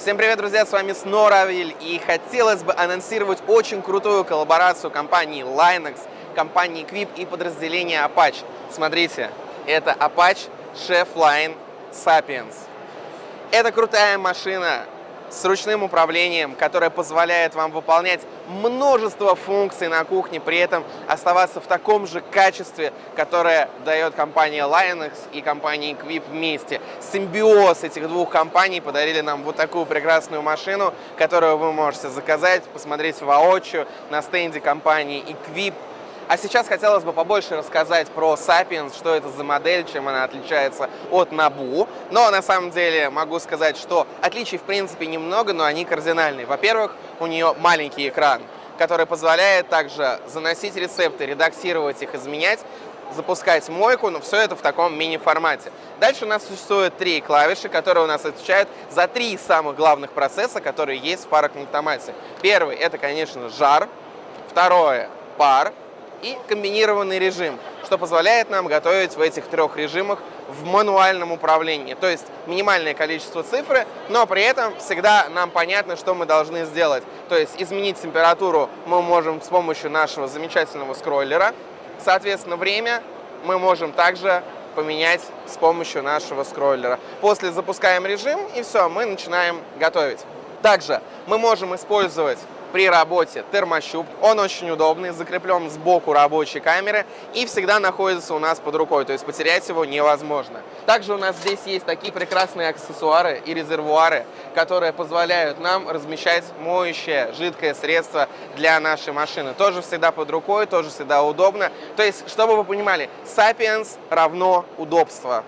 Всем привет, друзья, с вами Сноравиль, и хотелось бы анонсировать очень крутую коллаборацию компании Linux, компании Quip и подразделения Apache. Смотрите, это Apache Chef Line Sapiens. Это крутая машина, с ручным управлением, которое позволяет вам выполнять множество функций на кухне, при этом оставаться в таком же качестве, которое дает компания Linux и компания Equip вместе. Симбиоз этих двух компаний подарили нам вот такую прекрасную машину, которую вы можете заказать, посмотреть воочию на стенде компании Equip а сейчас хотелось бы побольше рассказать про Sapiens, что это за модель, чем она отличается от Набу. Но на самом деле могу сказать, что отличий в принципе немного, но они кардинальные. Во-первых, у нее маленький экран, который позволяет также заносить рецепты, редактировать их, изменять, запускать мойку, но все это в таком мини-формате. Дальше у нас существует три клавиши, которые у нас отвечают за три самых главных процесса, которые есть в парокнутомате. Первый – это, конечно, жар. Второе – пар и комбинированный режим, что позволяет нам готовить в этих трех режимах в мануальном управлении. То есть минимальное количество цифры, но при этом всегда нам понятно, что мы должны сделать. То есть изменить температуру мы можем с помощью нашего замечательного скроллера. Соответственно, время мы можем также поменять с помощью нашего скроллера. После запускаем режим и все, мы начинаем готовить. Также мы можем использовать при работе термощуп. Он очень удобный, закреплен сбоку рабочей камеры и всегда находится у нас под рукой, то есть потерять его невозможно. Также у нас здесь есть такие прекрасные аксессуары и резервуары, которые позволяют нам размещать моющее жидкое средство для нашей машины. Тоже всегда под рукой, тоже всегда удобно. То есть, чтобы вы понимали, Sapiens равно удобство.